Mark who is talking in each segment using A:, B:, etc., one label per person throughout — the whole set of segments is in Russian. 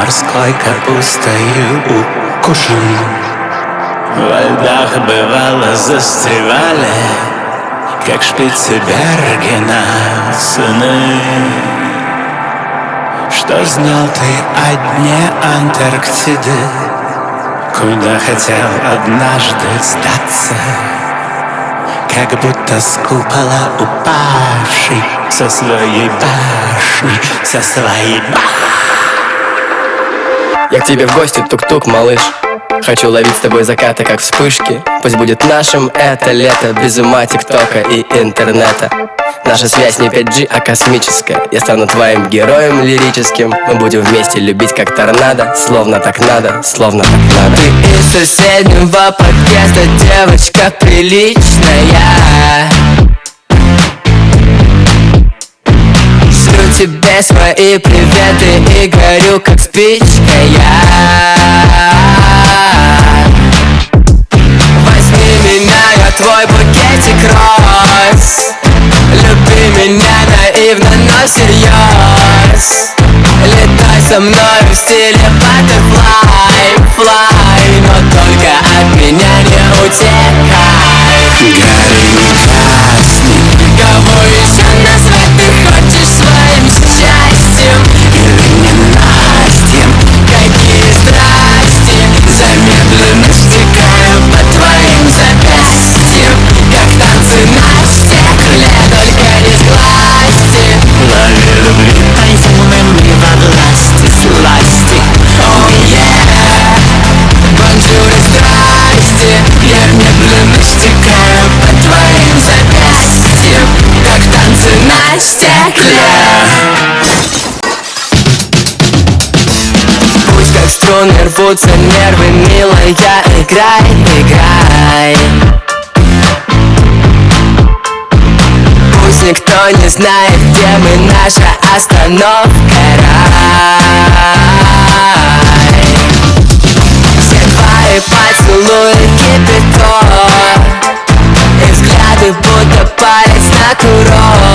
A: Морской капустою укушен. Во льдах бывало застревали Как шпицы Бергена сыны. Что знал ты о дне Антарктиды? Куда хотел однажды сдаться? Как будто с купола упавший Со своей башни, со своей башни
B: Я к тебе в гости, тук-тук, малыш. Хочу ловить с тобой закаты, как вспышки. Пусть будет нашим это лето Без ума тиктока и интернета. Наша связь не 5G, а космическая. Я стану твоим героем лирическим. Мы будем вместе любить как торнадо. Словно так надо, словно так надо.
C: Ты из соседнего подъезда Девочка приличная тебе свои приветы И горю как спичка я. Возьми меня, я твой букетик роз. Люби меня наивно, но всерьез. Летай со мной в стиле butterfly, fly. Но только от меня не утекай рвутся нервы, милая, играй, играй. Пусть никто не знает, где мы, наша остановка рай. Все твои поцелуи кипяток И взгляды будто палец на курок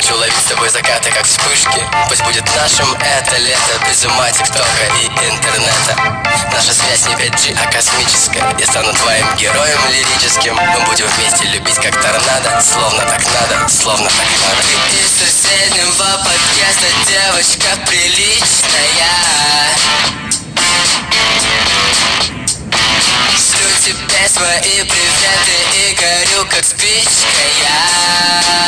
B: Хочу ловить с тобой закаты, как вспышки. Пусть будет нашим это лето Без ума тиктока и интернета. Наша связь не 5G, а космическая. Я стану твоим героем лирическим. Мы будем вместе любить, как торнадо. Словно так надо, словно так надо.
C: Из соседнего подъезда девочка приличная. Шлю тебе свои приветы и горю как спичка я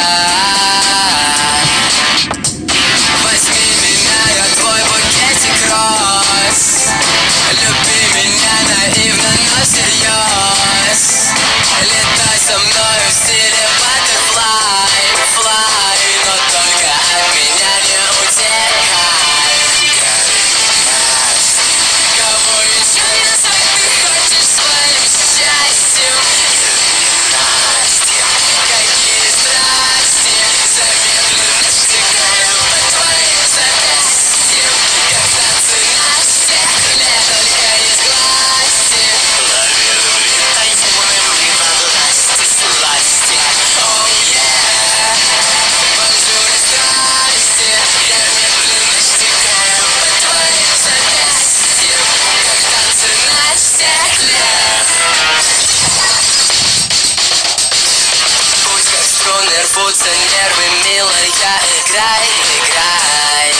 C: струны рвутся а нервы, милая, играй, играй.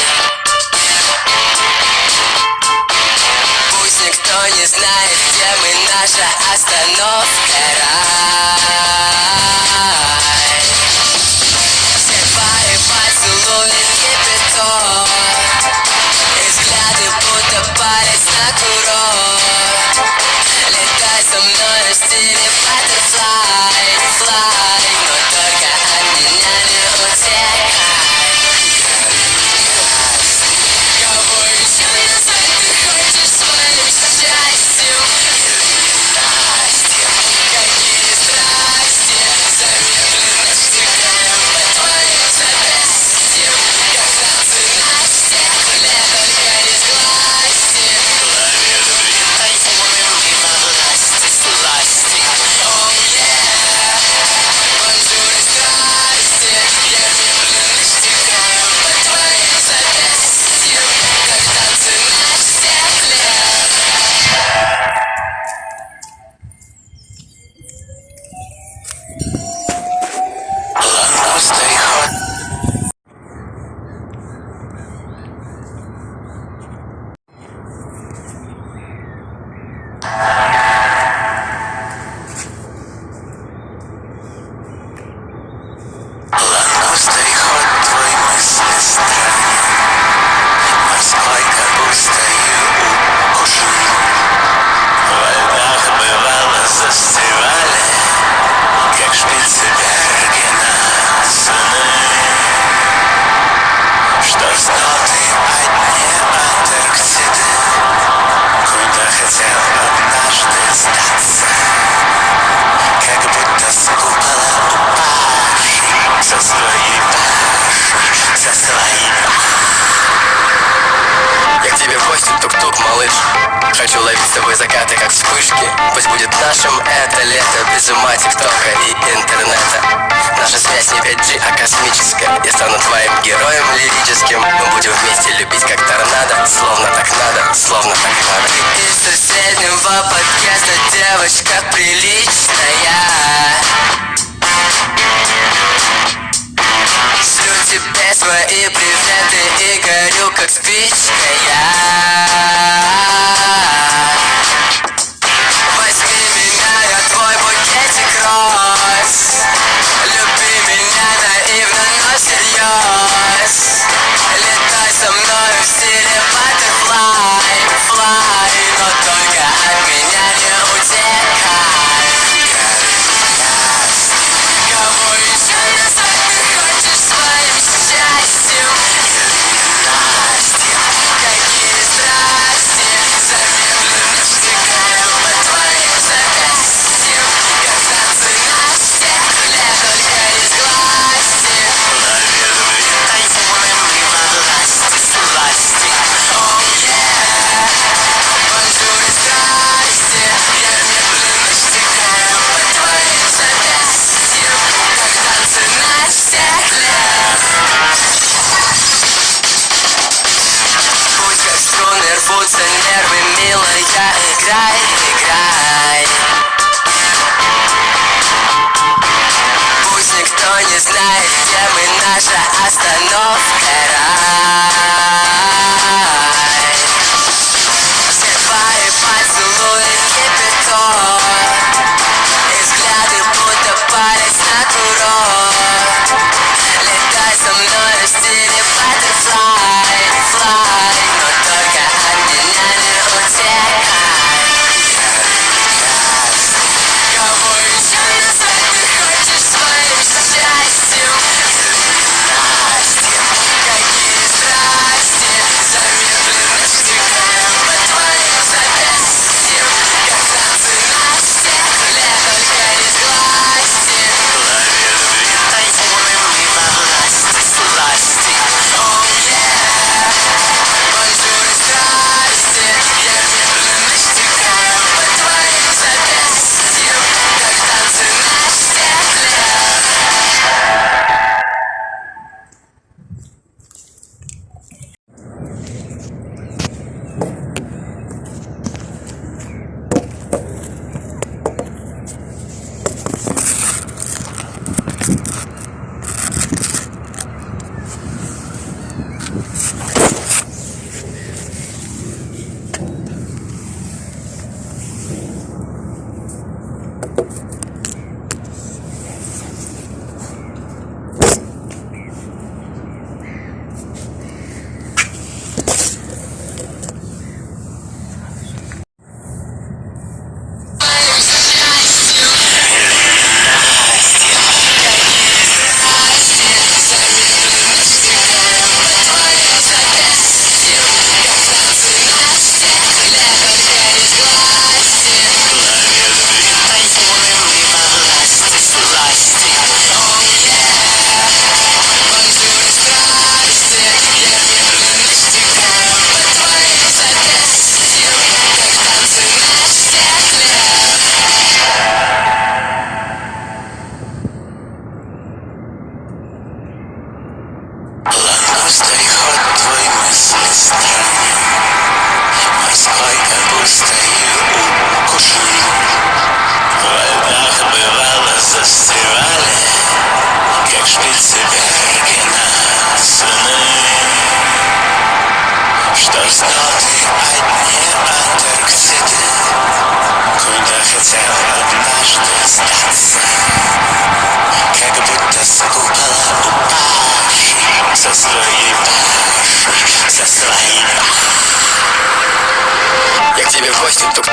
C: Пусть никто не знает, где мы, наша остановка. рай своим героем лирическим. Мы будем вместе любить как торнадо. Словно так надо, словно так надо. Ты из соседнего подъезда девочка приличная. Шлю тебе свои приветы и горю как спичка я.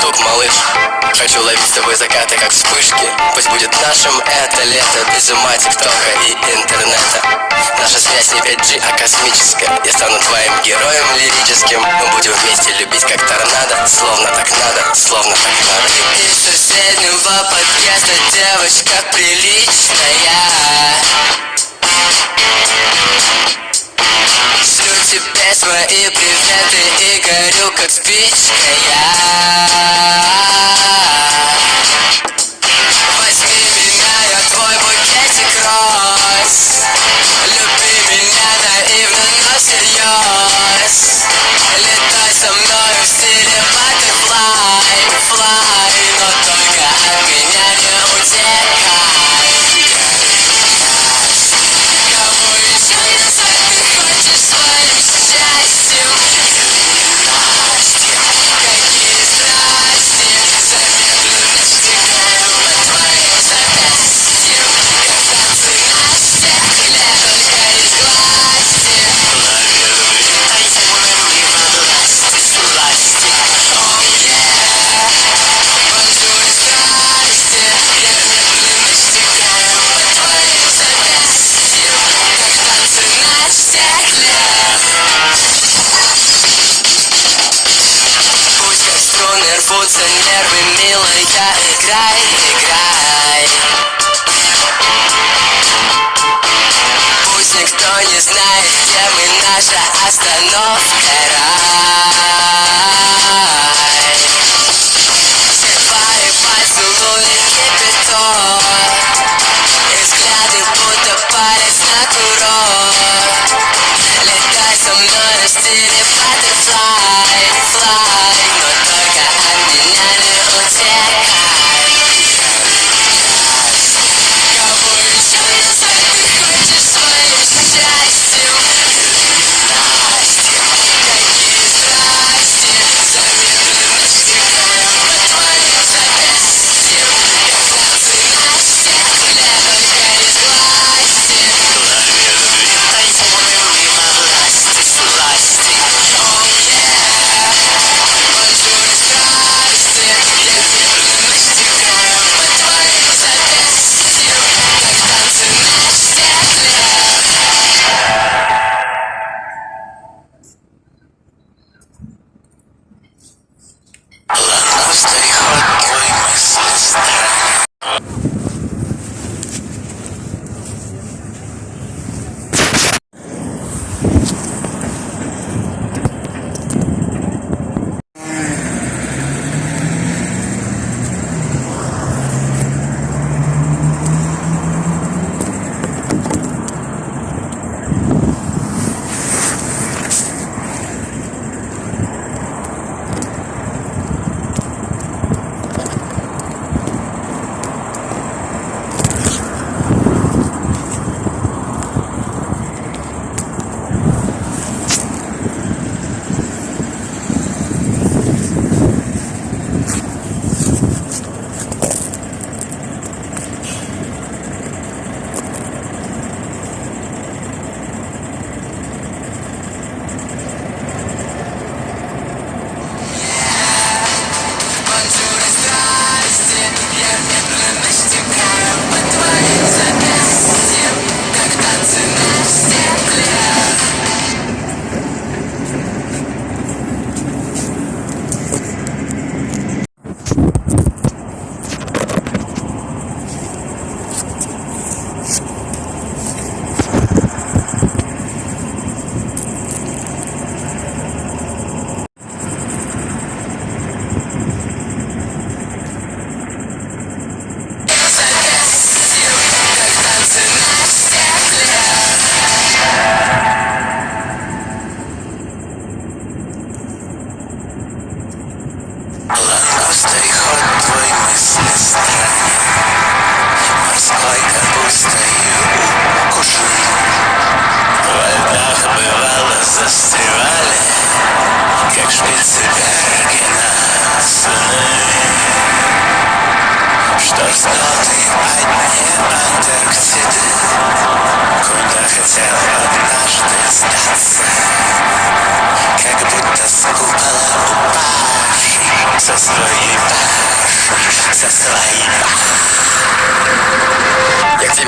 C: Стоп, малыш, хочу ловить с тобой закаты, как вспышки. Пусть будет нашим это лето без ума тиктока и интернета. Наша связь не 5G, а космическая. Я стану твоим героем лирическим. Мы будем вместе любить, как торнадо Словно так надо, словно так надо. Из соседнего подъезда девочка приличная тебе свои приветы и горю как спичка я.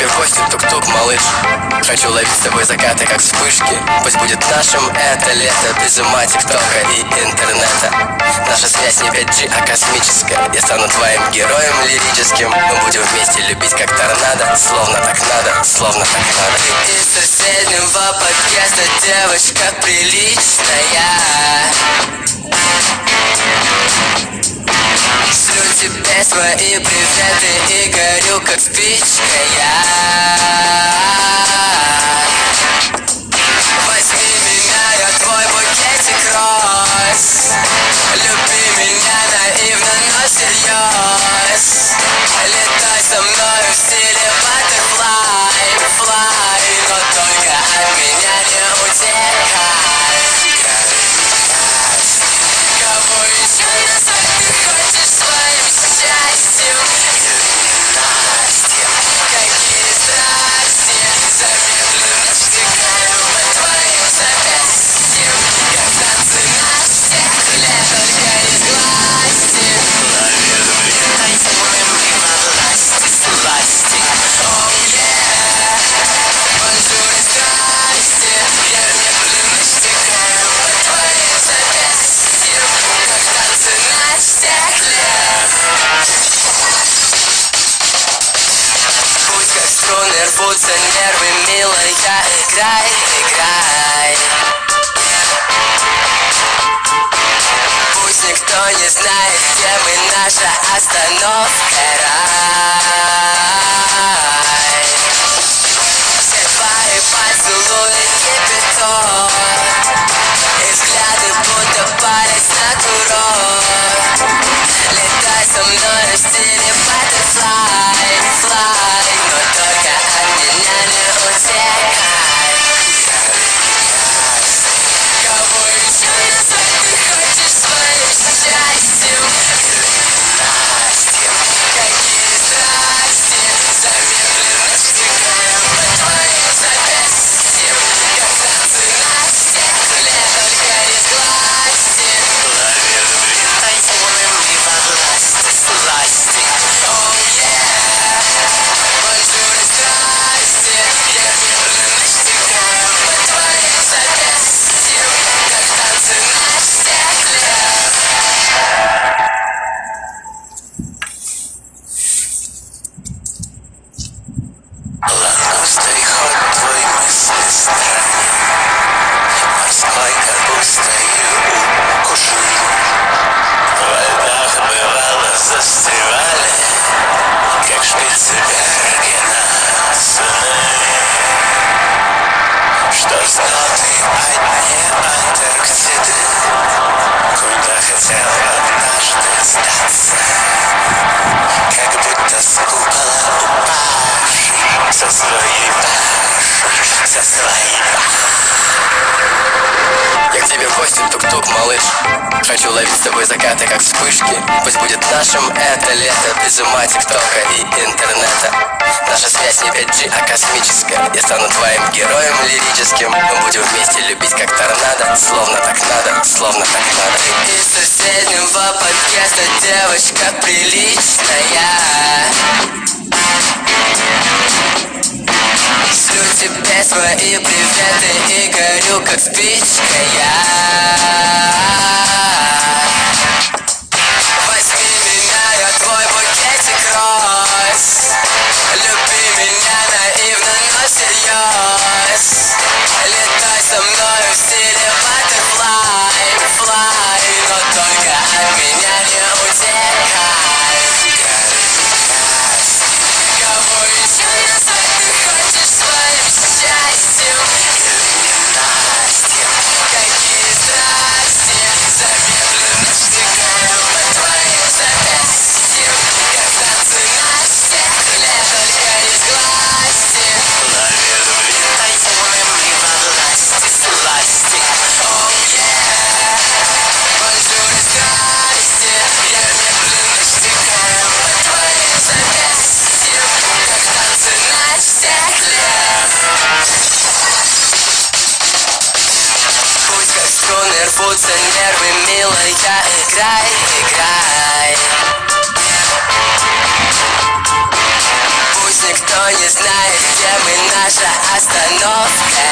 C: Я к тебе в гости, тук-тук, малыш? Хочу ловить с тобой закаты, как вспышки. Пусть будет нашим это лето. Без ума тиктока и интернета. Наша связь не 5G, а космическая. Я стану твоим героем лирическим. Мы будем вместе любить, как торнадо. Словно так надо, словно так надо. Ты из соседнего подъезда Девочка приличная Шлю тебе свои приветы и горю как спичка я. Возьми меня, я твой букетик роз Люби меня наивно, но всерьез. Летай со мною в мы, наша остановка, рай тук-тук, малыш. Хочу ловить с тобой закаты, как вспышки. Пусть будет нашим это лето Без ума тиктока и интернета. Наша связь не 5G, а космическая. Я стану твоим героем лирическим. Мы будем вместе любить, как торнадо. Словно так надо, словно так надо. Ты из соседнего подъезда Девочка приличная тебе свои приветы и горю как спичка я Podcast.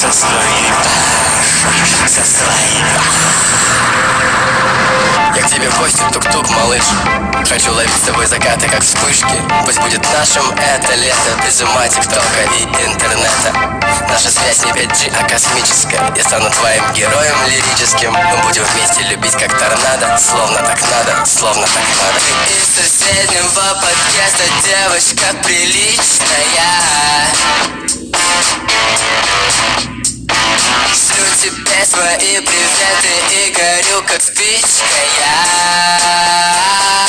C: со своим. Со своим. Я к тебе в гости тук-тук, малыш. Хочу ловить с тобой закаты, как вспышки. Пусть будет нашим это лето, без ума тиктока и интернета. Наша связь не 5G, а космическая Я стану твоим героем лирическим Мы будем вместе любить как торнадо Словно так надо, словно так надо Ты из соседнего подъезда девочка приличная Шлю тебе свои приветы и горю как спичка я.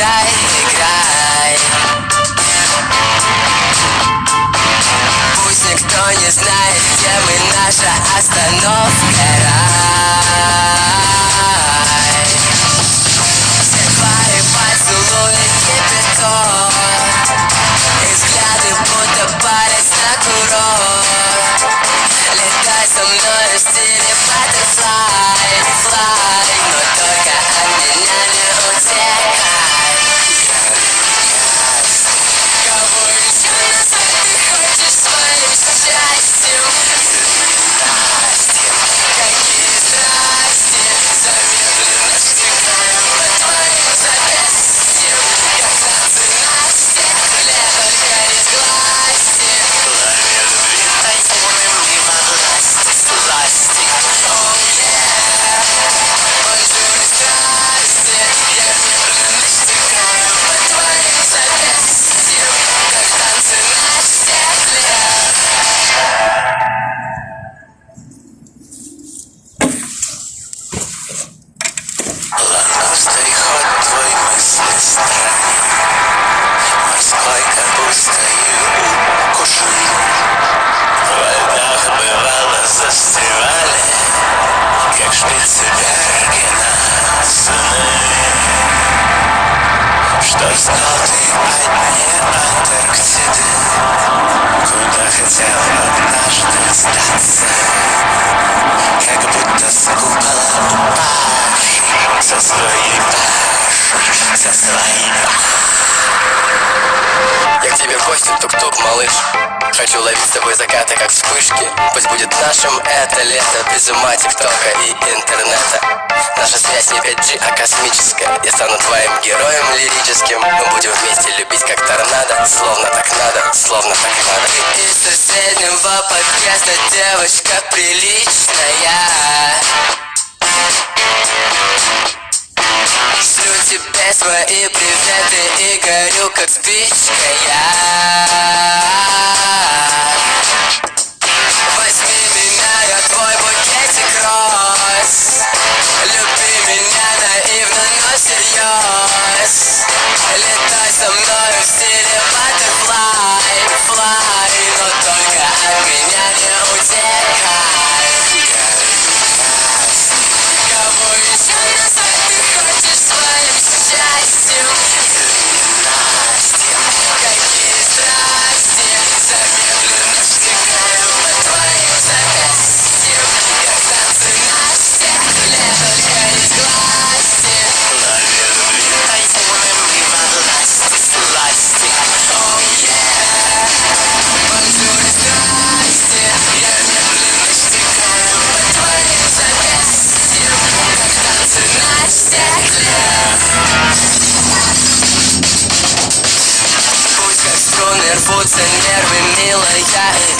C: играй, играй Пусть никто не знает, где мы, наша остановка. Шпицбергена Сны Что знал Куда хотел однажды сдаться Как будто с купола Со своей паши Со своей паши я к тебе в гости, тук-тук, малыш? Хочу ловить с тобой закаты, как вспышки. Пусть будет нашим это лето Без ума тиктока и интернета. Наша связь не 5G, а космическая. Я стану твоим героем лирическим. Мы будем вместе любить, как торнадо. Словно так надо, словно так надо. Ты из соседнего подкаста Девочка приличная тебе свои приветы и горю как спичка я. Возьми меня, я твой букетик роз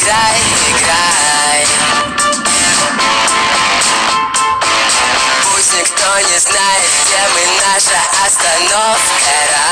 C: играй, играй. Пусть никто не знает, где мы, наша остановка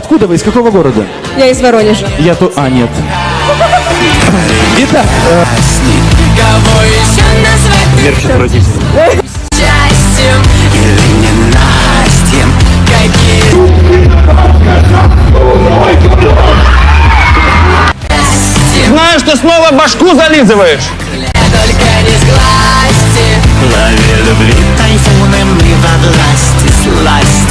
D: Откуда вы? Из какого города?
E: Я из Воронежа.
D: Я тут... А, нет. Итак, э,
C: Кого еще назвать счастьем или ненастьем? Какие
F: Знаю, что снова башку зализываешь.
C: только не сглазьте
A: Лови любви тайфуном и во власти сласти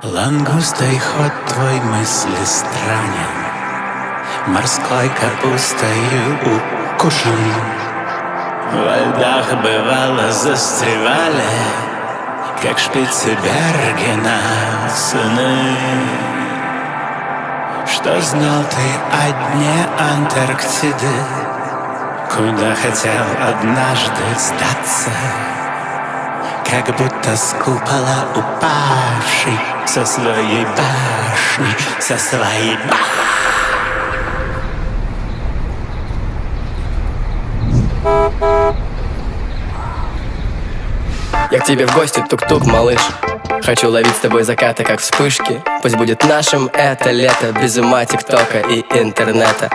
A: Лангустой ход твой мысли странен. Морской капустою укушен. Во льдах бывало застревали Как шпицы Бергена сыны. Что знал ты о дне Антарктиды? Куда хотел однажды сдаться как будто с купола упавший Со своей башни, со своей башни
C: Я к тебе в гости, тук-тук, малыш Хочу ловить с тобой закаты, как вспышки. Пусть будет нашим это лето Без ума тиктока и интернета.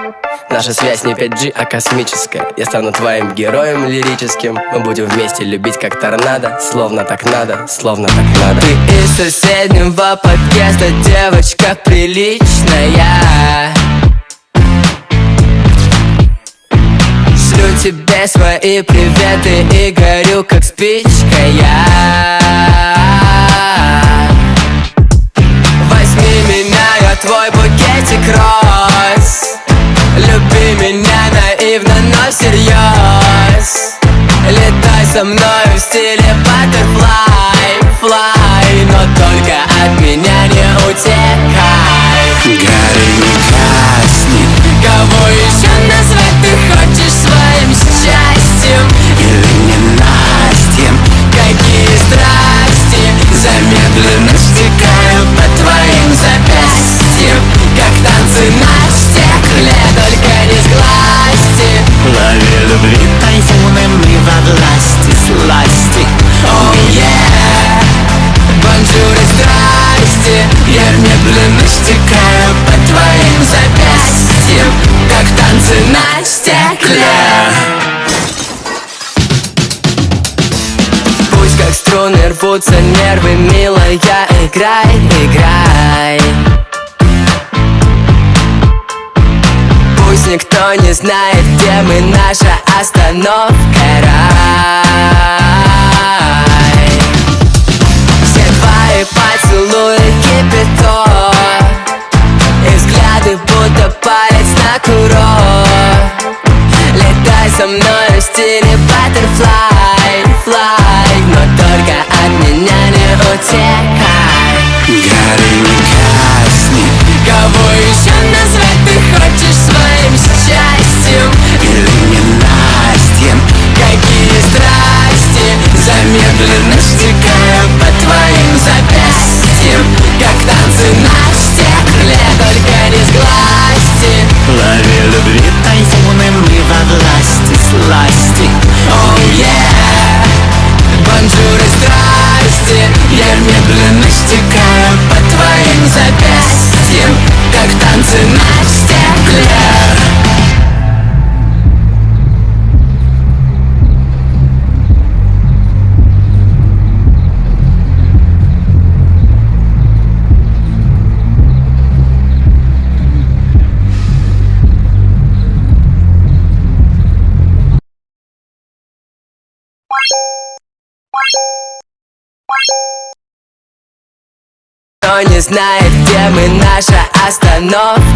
C: Наша связь не 5G, а космическая. Я стану твоим героем лирическим. Мы будем вместе любить, как торнадо. Словно так надо, словно так надо. Ты из соседнего подкаста Девочка приличная. Шлю тебе свои приветы и горю как спичка я твой букетик роз Люби меня наивно, но всерьез. Летай со мной в стиле butterfly, fly. Но только от меня не утекай.
A: Гори не гасни
C: Кого еще назвать ты хочешь своим счастьем? Рвутся нервы, милая, играй, играй. Пусть никто не знает, где мы, наша остановка рай. Все твои поцелуи кипяток. И взгляды будто палец на курок. Летай со мной в стиле не знает, где мы, наша остановка